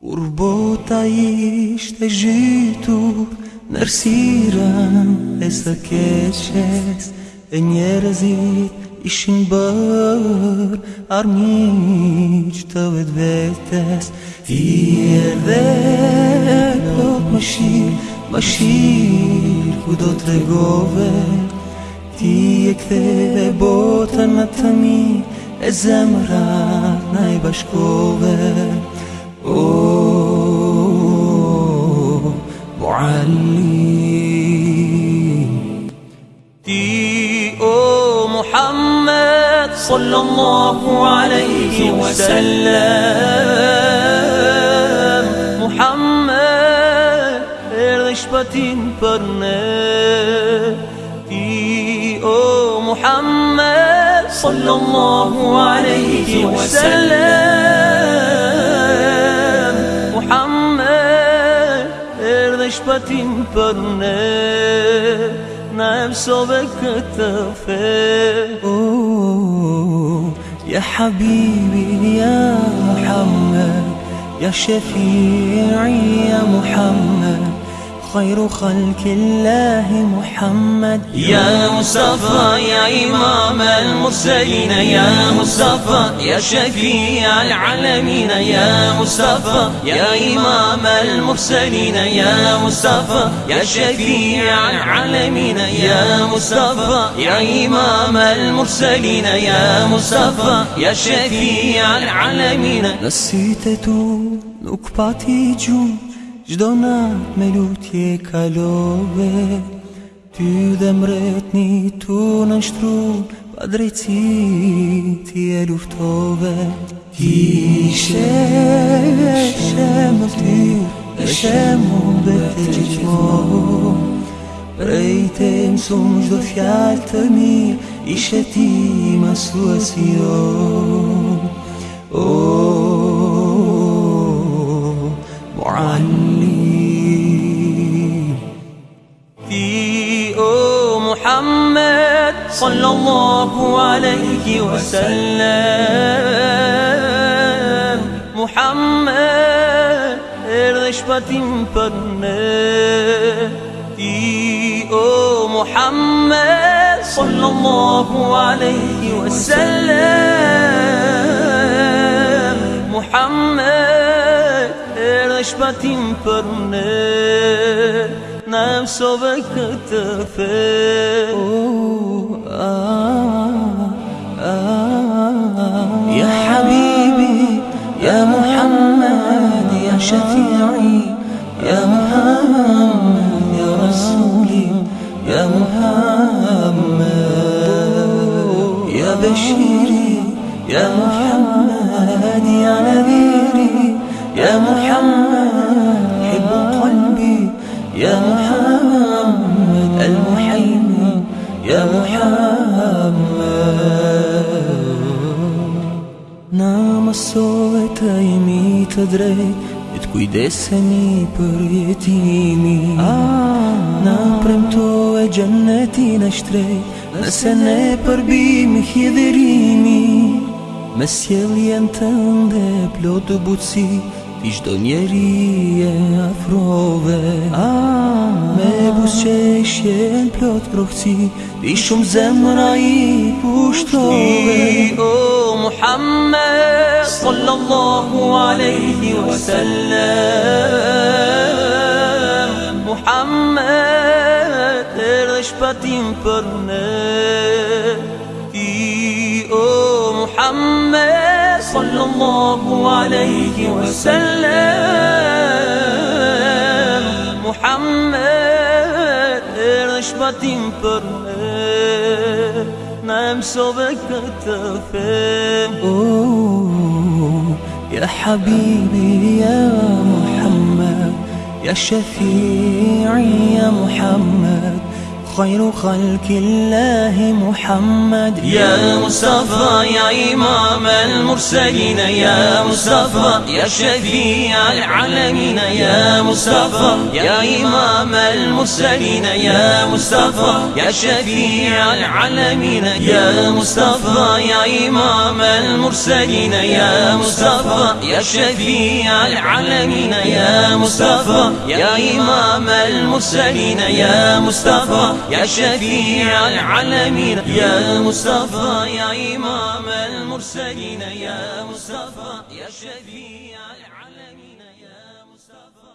Kur bota ishte zhytur në rësirën e së keqes E njerëzit ishin bërë armiq të vetë vetës Ti e dhe plot më shirë, më shirë ku do të regove Ti e kthe dhe botën në të mirë e zemrat në i bashkove Oh, معلم تي أو محمد صلى الله عليه وسلم. محمد رشبتين فرنه أو محمد صلى الله عليه وسلم. محمد رشبتين فرنه نعم بكتفه أو يا حبيبي يا محمد يا شفيعي يا محمد. خير خلق الله محمد. يا مصطفى يا إمام المرسلين يا مصطفى يا شفيع العالمين يا مصطفى يا إمام المرسلين يا مصطفى يا شفيع العالمين يا مصطفى يا إمام المرسلين يا مصطفى يا شفيع العالمين. nuk pati gjumë Gjdo nat me lutje kalove Ty dhe mretni tu në shtru Pa drejtësi ti e luftove. Ti ishe shemë ty Dhe shemë mbet e gjithmohu Prej te mësum gjdo fjallë të mirë Ishe ti masuesi O, Oh, oh, oh, oh, oh, oh, oh, oh, oh, oh صلى الله عليه وسلم. محمد رشبة فرنة أو محمد صلى الله عليه وسلم. محمد رشبة فرنة نفسه بكتفه يا حبيبي يا محمد يا شفيعي يا محمد يا رسولي يا محمد يا بشيري يا محمد يا نذيري يا محمد حب قلبي يا محمد يا محمد Na mësove të imi të drejt E të kujdesemi për jetimi Na premto e gjennetin e shtrejt Nëse ne përbimi hjedherimi Me sjelljen të ndë plot të butësi Njeri e afrove Me busqeshje në plot prohëci Ti shumë zemra i pushtove محمد صلى الله عليه وسلم محمد erdhë shpatim për ne Ti o Muhammed صلى الله عليه وسلم. محمد Na mësove këtë fe أوه يا حبيبي يا محمد يا شفيعي يا محمد. خير خلق الله محمد. يا مصطفى يا إمام المرسلين يا مصطفى يا شفيع العالمين يا مصطفى يا إمام المرسلين يا مصطفى يا شفيع العالمين يا مصطفى يا إمام المرسلين يا مصطفى يا شفيع العالمين يا مصطفى يا إمام المرسلين يا مصطفى يا شفيع العالمين يا مصطفى يا إمام المرسلين يا مصطفى يا شفيع العالمين يا مصطفى.